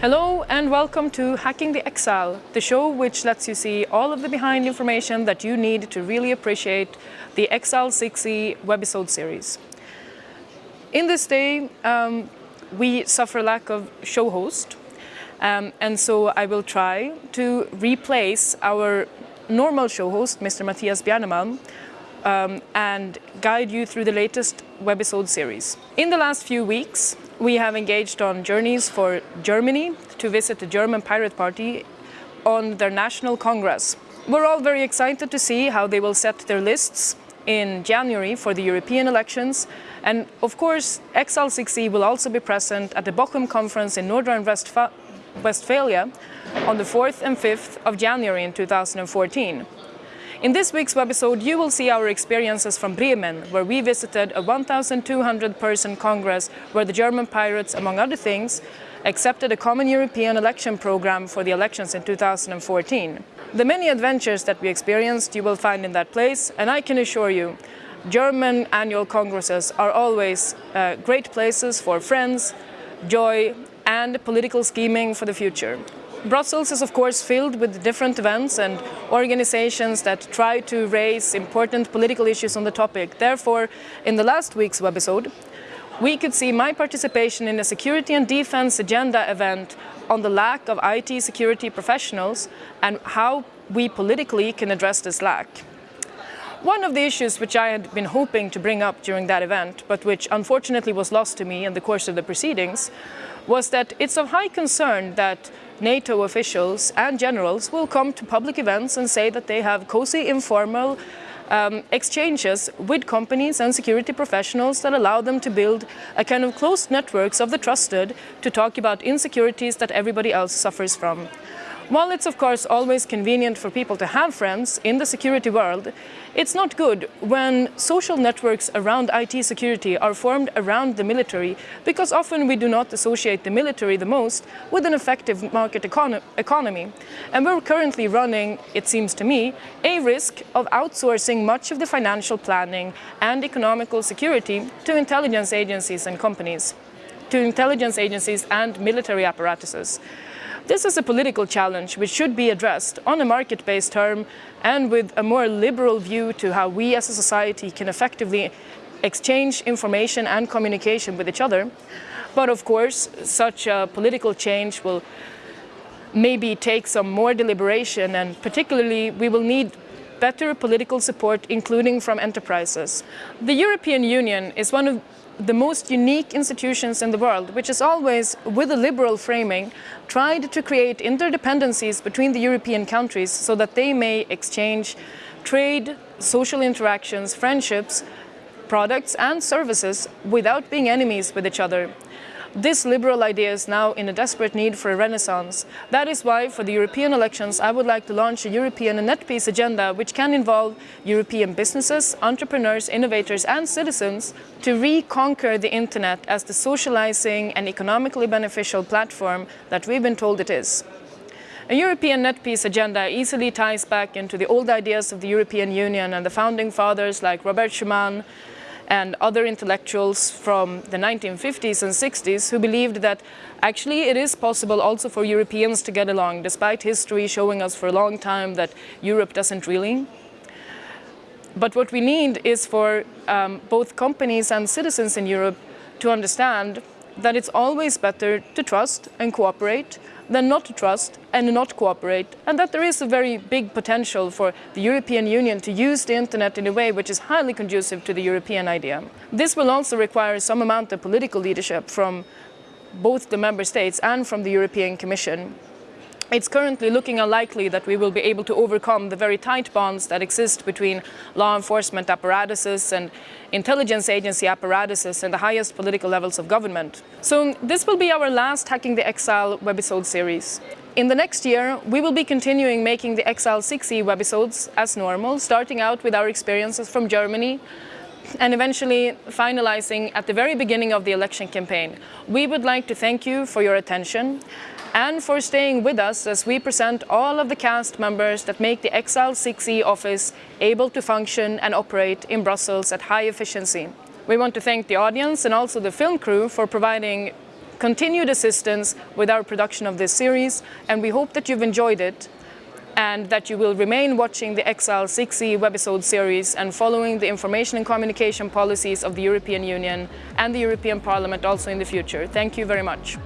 Hello and welcome to Hacking the Exile, the show which lets you see all of the behind information that you need to really appreciate the Exile 6e webisode series. In this day, um, we suffer lack of show host, um, and so I will try to replace our normal show host, Mr. Mattias Bjärnemalm, um, and guide you through the latest webisode series. In the last few weeks, we have engaged on journeys for Germany to visit the German Pirate Party on their national congress. We're all very excited to see how they will set their lists in January for the European elections. And of course, XL6E will also be present at the Bochum conference in Northern Westphalia on the 4th and 5th of January in 2014. In this week's webisode, you will see our experiences from Bremen, where we visited a 1,200 person congress where the German pirates, among other things, accepted a common European election program for the elections in 2014. The many adventures that we experienced you will find in that place, and I can assure you, German annual congresses are always uh, great places for friends, joy and political scheming for the future. Brussels is of course filled with different events and organizations that try to raise important political issues on the topic. Therefore, in the last week's webisode, we could see my participation in a security and defense agenda event on the lack of IT security professionals and how we politically can address this lack. One of the issues which I had been hoping to bring up during that event, but which unfortunately was lost to me in the course of the proceedings, was that it's of high concern that NATO officials and generals will come to public events and say that they have cozy, informal um, exchanges with companies and security professionals that allow them to build a kind of closed networks of the trusted to talk about insecurities that everybody else suffers from. While it's of course always convenient for people to have friends in the security world, it's not good when social networks around IT security are formed around the military because often we do not associate the military the most with an effective market econ economy. And we're currently running, it seems to me, a risk of outsourcing much of the financial planning and economical security to intelligence agencies and companies, to intelligence agencies and military apparatuses. This is a political challenge which should be addressed on a market-based term and with a more liberal view to how we as a society can effectively exchange information and communication with each other. But of course, such a political change will maybe take some more deliberation and particularly we will need better political support, including from enterprises. The European Union is one of the most unique institutions in the world, which has always, with a liberal framing, tried to create interdependencies between the European countries so that they may exchange trade, social interactions, friendships, products and services without being enemies with each other. This liberal idea is now in a desperate need for a renaissance. That is why, for the European elections, I would like to launch a European net peace agenda which can involve European businesses, entrepreneurs, innovators and citizens to reconquer the internet as the socializing and economically beneficial platform that we've been told it is. A European net peace agenda easily ties back into the old ideas of the European Union and the founding fathers like Robert Schuman, and other intellectuals from the 1950s and 60s who believed that actually it is possible also for Europeans to get along, despite history showing us for a long time that Europe doesn't really. But what we need is for um, both companies and citizens in Europe to understand that it's always better to trust and cooperate than not to trust and not cooperate, and that there is a very big potential for the European Union to use the internet in a way which is highly conducive to the European idea. This will also require some amount of political leadership from both the member states and from the European Commission it's currently looking unlikely that we will be able to overcome the very tight bonds that exist between law enforcement apparatuses and intelligence agency apparatuses and the highest political levels of government. So this will be our last Hacking the Exile webisode series. In the next year, we will be continuing making the Exile 6e webisodes as normal, starting out with our experiences from Germany, and eventually finalizing at the very beginning of the election campaign. We would like to thank you for your attention and for staying with us as we present all of the cast members that make the Exile 6e office able to function and operate in Brussels at high efficiency. We want to thank the audience and also the film crew for providing continued assistance with our production of this series and we hope that you've enjoyed it and that you will remain watching the Exile 6E webisode series and following the information and communication policies of the European Union and the European Parliament also in the future. Thank you very much.